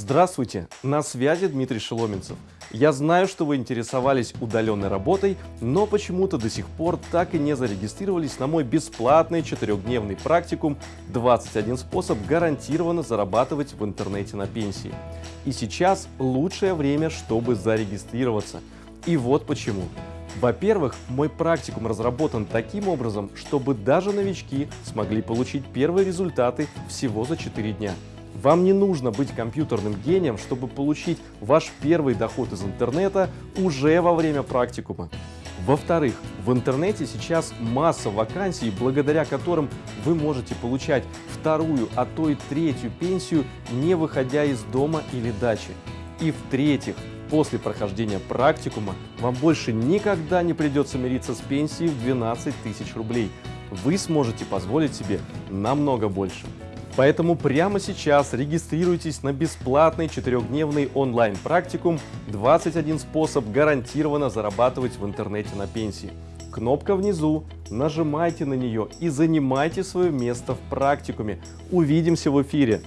Здравствуйте, на связи Дмитрий Шеломенцев. Я знаю, что вы интересовались удаленной работой, но почему-то до сих пор так и не зарегистрировались на мой бесплатный четырехдневный практикум «21 способ гарантированно зарабатывать в интернете на пенсии». И сейчас лучшее время, чтобы зарегистрироваться. И вот почему. Во-первых, мой практикум разработан таким образом, чтобы даже новички смогли получить первые результаты всего за 4 дня. Вам не нужно быть компьютерным гением, чтобы получить ваш первый доход из интернета уже во время практикума. Во-вторых, в интернете сейчас масса вакансий, благодаря которым вы можете получать вторую, а то и третью пенсию, не выходя из дома или дачи. И в-третьих, после прохождения практикума вам больше никогда не придется мириться с пенсией в 12 тысяч рублей. Вы сможете позволить себе намного больше. Поэтому прямо сейчас регистрируйтесь на бесплатный четырехдневный онлайн-практикум «21 способ гарантированно зарабатывать в интернете на пенсии». Кнопка внизу, нажимайте на нее и занимайте свое место в практикуме. Увидимся в эфире!